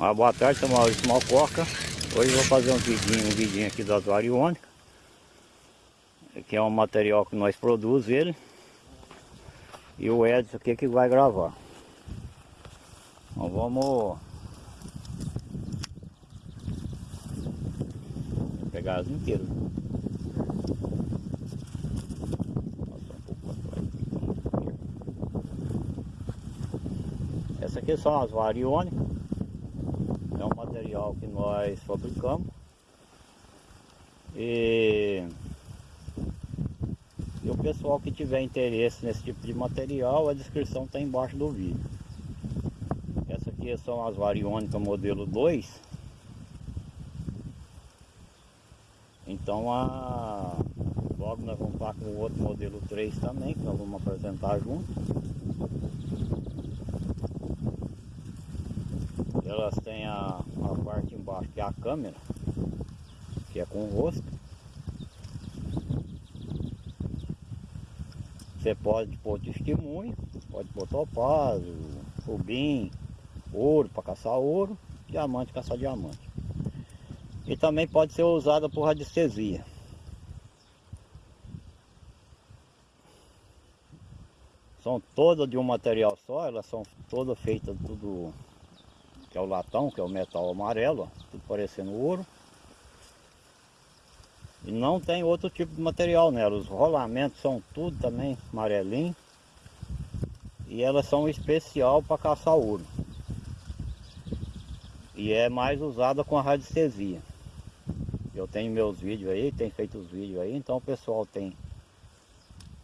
Ah, boa tarde, sou Maurício Malcoca. Hoje vou fazer um vidinho, um vidinho aqui das variônicas. Que é um material que nós produzimos ele. E o Edson aqui que vai gravar. Então vamos pegar as inteiras. Essa aqui são as variônicas. É um material que nós fabricamos. E, e o pessoal que tiver interesse nesse tipo de material, a descrição está embaixo do vídeo. Essa aqui são as variônicas modelo 2. Então a, logo nós vamos estar com o outro modelo 3 também, que nós vamos apresentar junto. Elas têm a, a parte embaixo que é a câmera, que é com o rosto. Você pode pôr testemunho, pode pôr topázio, rubim, ouro para caçar ouro, diamante caçar diamante. E também pode ser usada por radiestesia. São todas de um material só, elas são todas feitas tudo que é o latão, que é o metal amarelo, ó, tudo parecendo ouro. E não tem outro tipo de material nela, os rolamentos são tudo também amarelinho. E elas são especial para caçar ouro. E é mais usada com a radiestesia. Eu tenho meus vídeos aí, tem feito os vídeos aí, então o pessoal tem,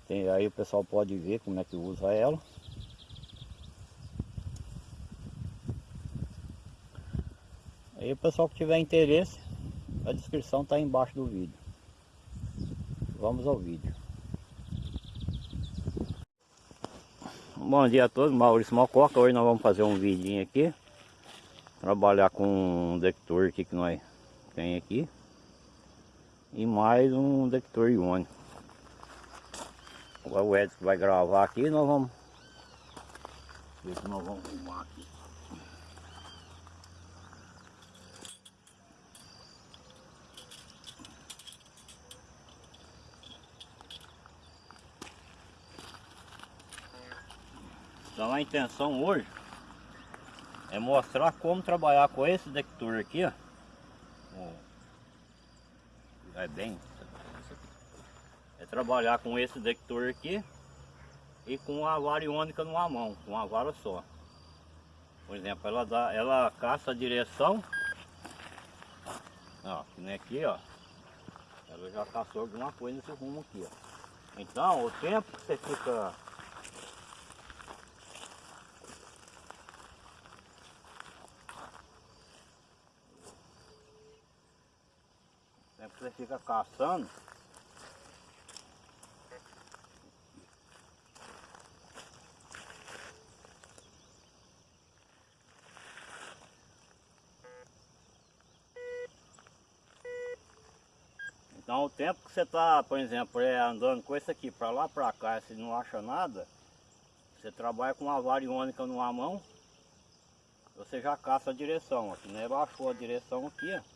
tem aí o pessoal pode ver como é que usa ela. Aí o pessoal que tiver interesse, a descrição está embaixo do vídeo. Vamos ao vídeo. Bom dia a todos, Maurício Mococa. Hoje nós vamos fazer um vidinho aqui. Trabalhar com um detector aqui que nós tem aqui. E mais um detector iônico. O Edson vai gravar aqui nós vamos ver se nós vamos arrumar aqui. Então a intenção hoje é mostrar como trabalhar com esse detector aqui, ó. É bem. É trabalhar com esse detector aqui e com a variônica numa mão, com uma vara só. Por exemplo, ela dá, ela caça a direção. Ó, que nem aqui, ó. Ela já caçou alguma coisa nesse rumo aqui, ó. Então, o tempo que você fica você fica caçando. Então o tempo que você está, por exemplo, é, andando com esse aqui para lá para cá, se não acha nada, você trabalha com uma variônica numa mão, você já caça a direção, aqui, né? Baixou a direção aqui, ó.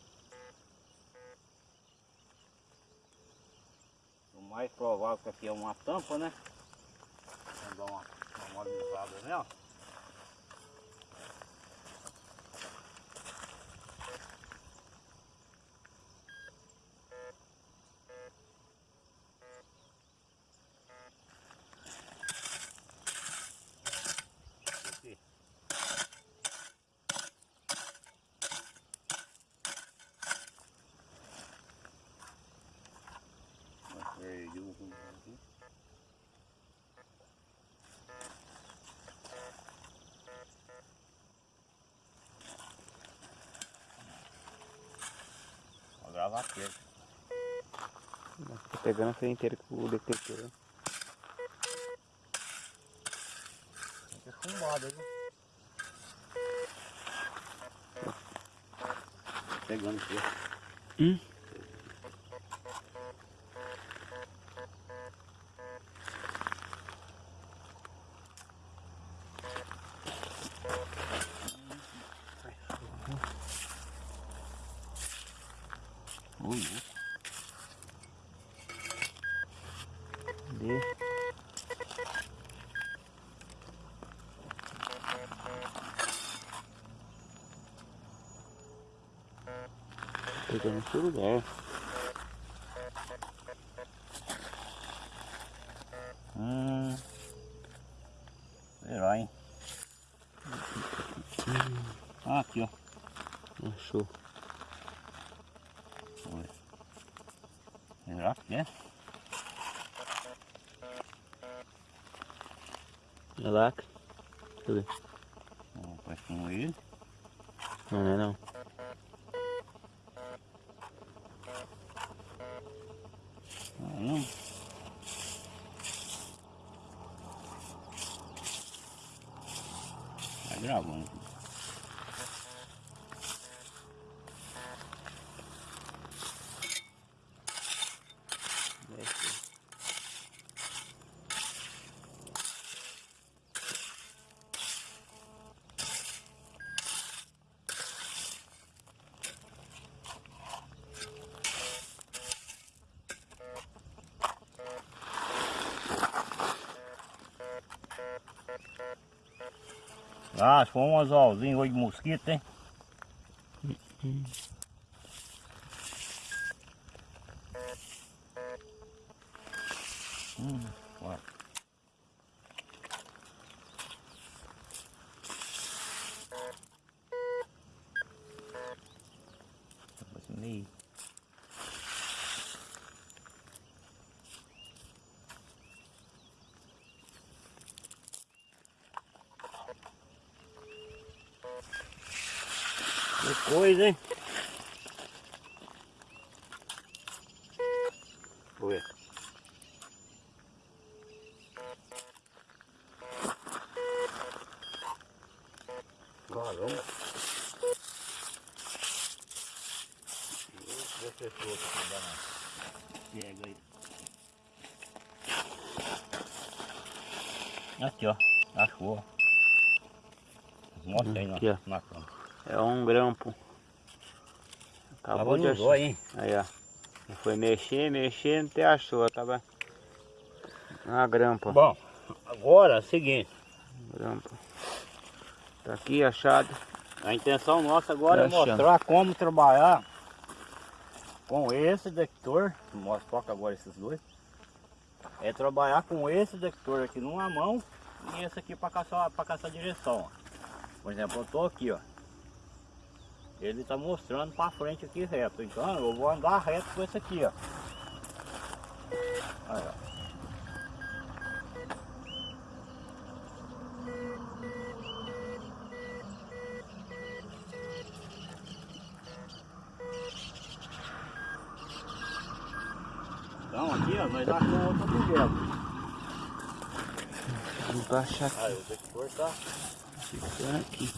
Mais provável que aqui é uma tampa, né? Vamos dar uma, uma nela. Perdi o rumo aqui. Gravar aqui. Tô pegando a frente inteira com o detector. Tem que chumbado, viu? Pegando aqui. Hum? Ui, Cadê? Pegando esse lugar. Hum. Será, hein? Ah, aqui, ó. Achou. Olha. Será que é? É lacre. Deixa eu ver. Parece que não é ele. Não, não é não. Tá gravando. Ah, foi um anzolzinho hoje de mosquito, hein? Hum, meio. Que coisa, hein? Vou ver. Caramba. Deixa eu ver se outro aqui, dá não. Pega aí. Aqui, ó. Achou. ó. Mostra É um grampo. Acabou Tava de achar. zóio, hein? Aí, ó. Ele Foi mexer, mexer, não te achou. Tava na grampa. Bom, agora é o seguinte. Grampa. Tá aqui achado. A intenção nossa agora é Tá achando. mostrar como trabalhar com esse detector. Mostra toca agora esses dois. É trabalhar com esse detector aqui numa mão e esse aqui para caçar, para caçar direção. ó. Por exemplo, eu tô aqui, ó. Ele tá mostrando para frente aqui reto. Então eu vou andar reto com esse aqui, ó. Aí, ó. Então aqui, ó, nós achamos outro objeto. Pra achar aqui. Aí o detector tá. Ficando aqui.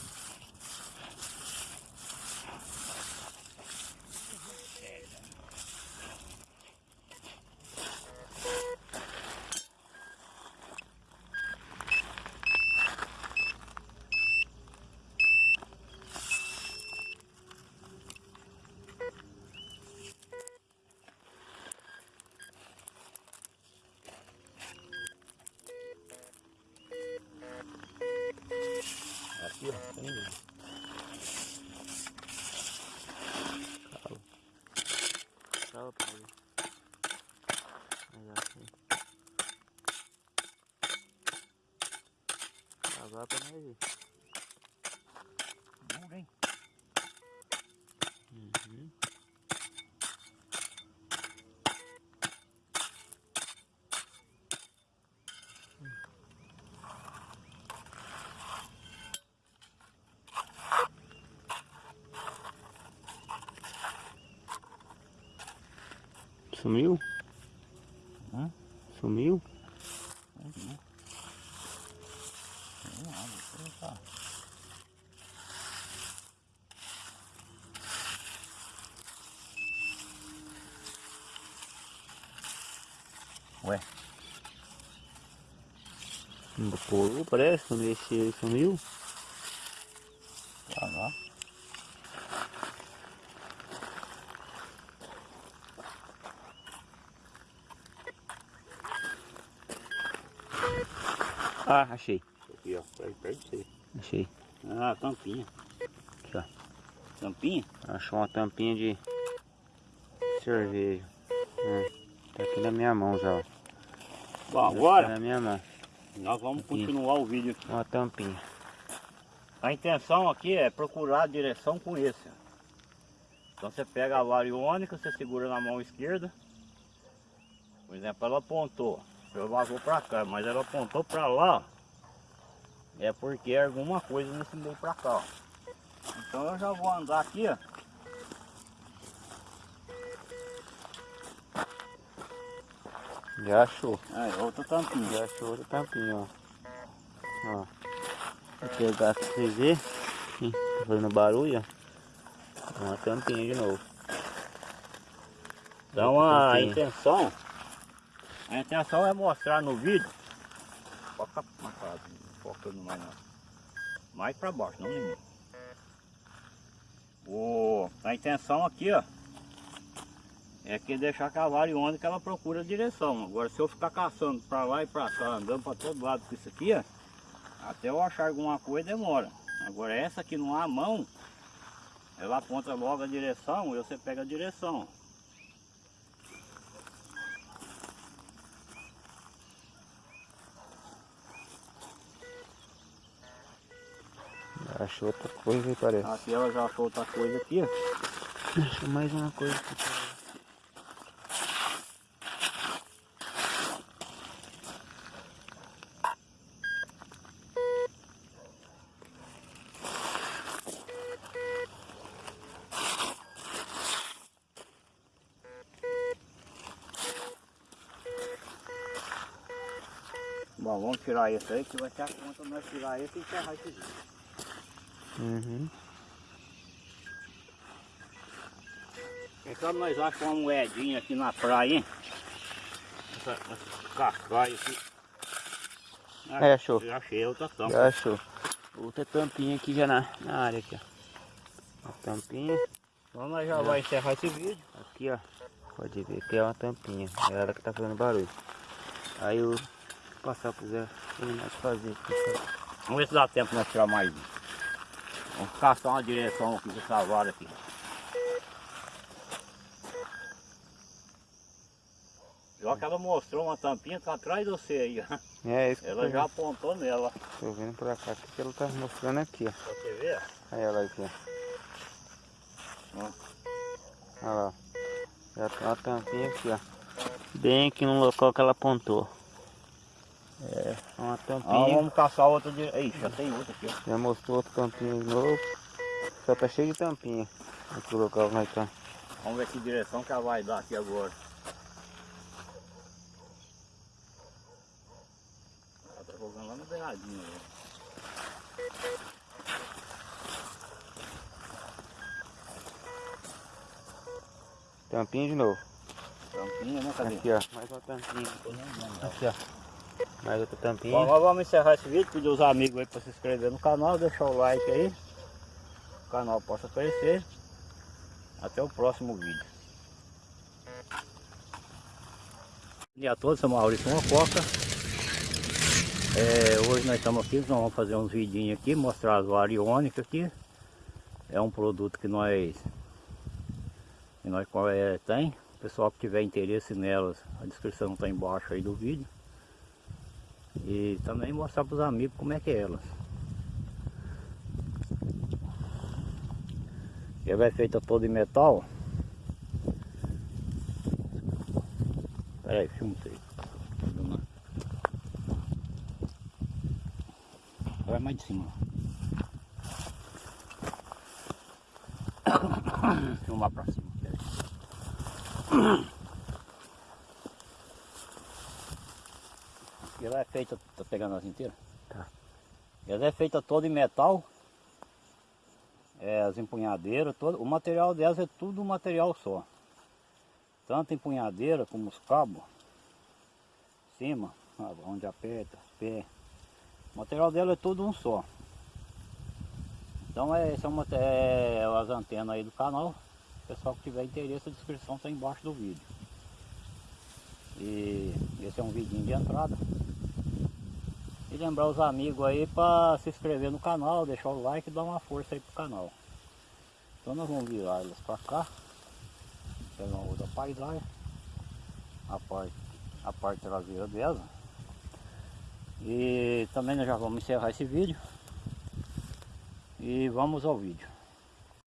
Aqui, ó. Tem ele. Tchau pra ele. Aí, ó, assim. Ver. Duro, hein? Uhum. Sumiu? Hã? Sumiu? Opa. Ué. Um coro parece, quando ele sumiu. Tá lá. Ah, achei. Aqui, ó. Perto, de você. Achei. Ah, tampinha. Aqui, ó. Tampinha? Achou uma tampinha de cerveja. É, tá aqui na minha mão já, ó. Bom, Tá agora na minha mão. nós vamos Aqui. continuar o vídeo. Uma tampinha. A intenção aqui é procurar a direção com esse. Então você pega a vara iônica, você segura na mão esquerda. Por exemplo, ela apontou. Eu vou pra cá, mas ela apontou pra lá. É porque alguma coisa nesse meio pra cá. ó. Então eu já vou andar aqui, ó. Já achou. Aí, outra tampinha. Já achou outra tampinha, ó. Ó. Vou pegar pra vocês verem. Ih, Tá fazendo barulho, ó. Uma tampinha de novo. Então Outra a tampinha. intenção, a intenção é mostrar no vídeo. Casa, não focando mais não. Mais pra baixo, não em mim. O, a intenção aqui, ó, é que deixar a cavalo onde que ela procura a direção. Agora se eu ficar caçando pra lá e pra cá, andando pra todo lado com isso aqui, ó, até eu achar alguma coisa demora. Agora essa aqui não há mão, ela aponta logo a direção e você pega a direção. Achou outra coisa aí, parece. Aqui ela já achou outra coisa aqui, ó. Achou mais uma coisa aqui. Bom, vamos tirar esse aí que vai ser a conta nós tirar esse e encerrar esse vídeo. Uhum. Quem sabe nós achamos uma moedinha aqui na praia, hein? Essa, essa cascaia aqui. Ah, É, achou. Já achei outra tampa. Já achou. Outra tampinha aqui já na, na área aqui, ó. Uma tampinha. Então nós já vai encerrar esse vídeo. Aqui, ó. Pode ver que é uma tampinha. É ela que tá fazendo barulho. Aí eu vou passar pro Zé fazer. Vamos ver se dá tempo nós tirar mais um. Vamos caçar uma direção aqui com essa vara aqui. Já que ela mostrou uma tampinha, tá atrás de você aí, ó. É isso que Ela já apontou nela. tô vendo pra cá. O que ela tá mostrando aqui, ó. Você ver. Olha ela aqui. Ó. Olha lá. Já tem uma tampinha aqui, ó. Bem aqui no local que ela apontou. É, uma Ah, tampinha. vamos caçar outra direção. Ih, já tem outra aqui, ó. Já mostrou outra tampinha de novo. Só tá cheio de tampinha. Aqui o local nós tá. Vamos ver que direção que ela vai dar aqui agora. Ela tá jogando lá no beiradinho. né? Tampinha de novo. Tampinha, né? Cadê? Aqui, ó. Mais uma tampinha. Aqui, ó. Mais outra tampinha. Bom, vamos encerrar esse vídeo, pedir os amigos aí para se inscrever no canal, deixar o like aí. O canal possa crescer. Até o próximo vídeo. Bom dia a todos, sou Maurício Mococa. É, hoje nós estamos aqui, nós vamos fazer uns vidinhos aqui, mostrar as varas iônicas aqui. É um produto que nós, que nós é, tem. O pessoal que tiver interesse nelas, a descrição está embaixo aí do vídeo. E também mostrar para os amigos como é que é elas. Ela é feita toda em metal. Pera aí, filma isso. Vai mais de cima. Filmar pra cima. Ela é feita, tá pegando as inteiras? Tá. Ela é feita toda em metal. É, as empunhadeiras, todo, o material delas é tudo um material só. Tanto empunhadeira como os cabos. Cima, onde aperta, pé. O material dela é tudo um só. Então é, esse é, uma, é as antenas aí do canal. Pessoal que tiver interesse, a descrição está embaixo do vídeo. E esse é um vidinho de entrada. E lembrar os amigos aí para se inscrever no canal, deixar o like e dar uma força aí pro canal. Então nós vamos virar elas para cá. Pegar uma outra paisagem. A parte, a parte traseira dela. E também nós já vamos encerrar esse vídeo. E vamos ao vídeo.